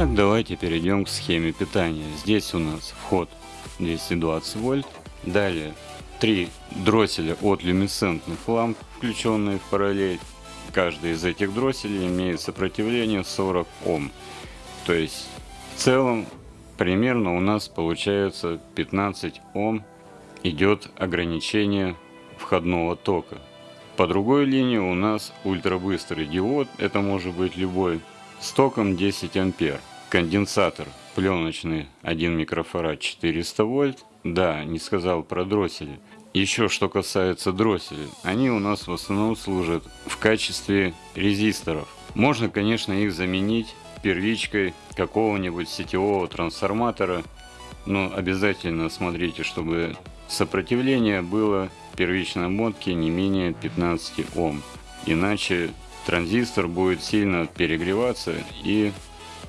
Итак, давайте перейдем к схеме питания. Здесь у нас вход 220 вольт. Далее три дросселя от люминесцентных ламп, включенные в параллель. Каждый из этих дросселей имеет сопротивление 40 Ом. То есть в целом примерно у нас получается 15 Ом идет ограничение входного тока. По другой линии у нас ультрабыстрый диод, это может быть любой, с током 10 ампер. Конденсатор пленочный 1 микрофарад 400 вольт. Да, не сказал про дроссели. Еще что касается дросселей, они у нас в основном служат в качестве резисторов. Можно, конечно, их заменить первичкой какого-нибудь сетевого трансформатора, но обязательно смотрите, чтобы сопротивление было первичной обмотки не менее 15 Ом. Иначе транзистор будет сильно перегреваться и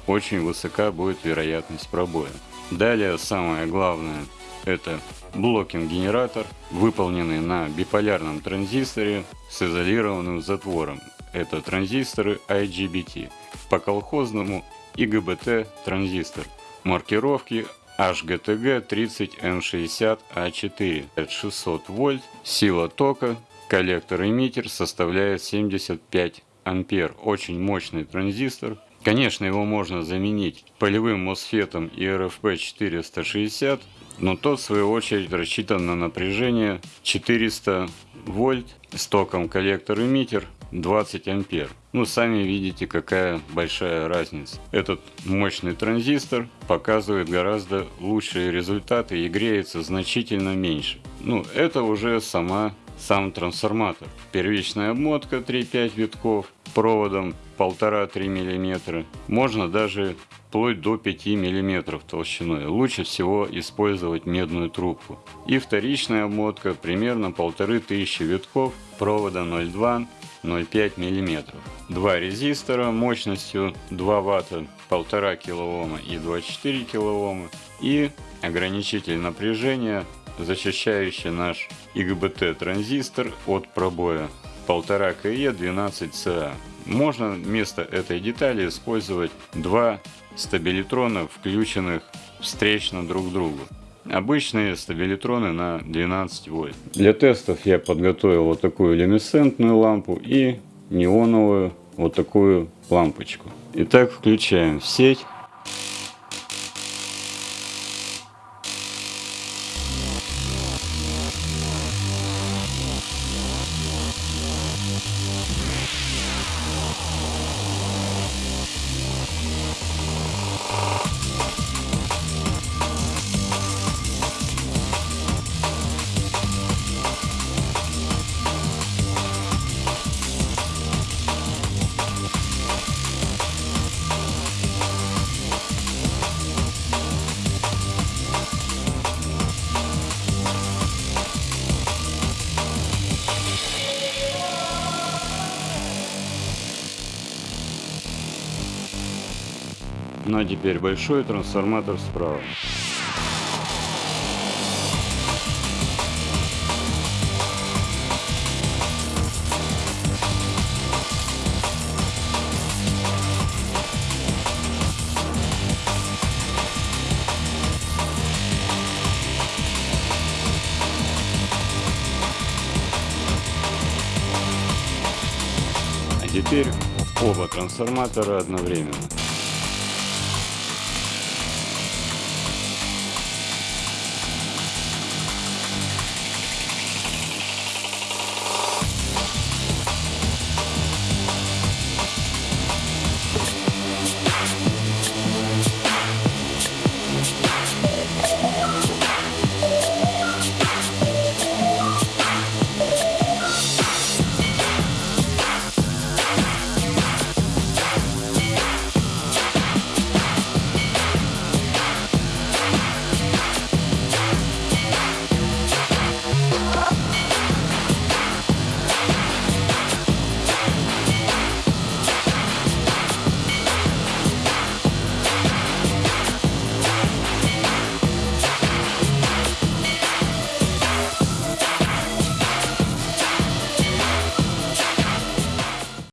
очень высока будет вероятность пробоя. Далее самое главное это блокинг-генератор, выполненный на биполярном транзисторе с изолированным затвором. Это транзисторы IGBT. По колхозному IGBT транзистор. Маркировки HGTG 30M60A4. 600 вольт. Сила тока. Коллектор-эмиттер составляет 75 ампер. Очень мощный транзистор. Конечно, его можно заменить полевым мосфетом ERFP 460, но тот в свою очередь рассчитан на напряжение 400 вольт с током коллектор-эмиттер 20 ампер. Ну, сами видите, какая большая разница. Этот мощный транзистор показывает гораздо лучшие результаты и греется значительно меньше. Ну, это уже сама сам трансформатор. Первичная обмотка 3-5 витков проводом 1,5-3 мм. Можно даже вплоть до 5 мм толщиной. Лучше всего использовать медную трубку. И вторичная обмотка примерно 1500 витков провода 0,2 0,5 мм. Два резистора мощностью 2 Вт, 1,5 кОм и 24 кОм и ограничитель напряжения защищающий наш IGBT транзистор от пробоя 1,5 КЕ 12СА. Можно вместо этой детали использовать два стабилитрона, включенных встречно друг к другу. Обычные стабилитроны на 12 вольт. Для тестов я подготовил вот такую люминесцентную лампу и неоновую вот такую лампочку. Итак, включаем в сеть. Ну а теперь большой трансформатор справа. А теперь оба трансформатора одновременно.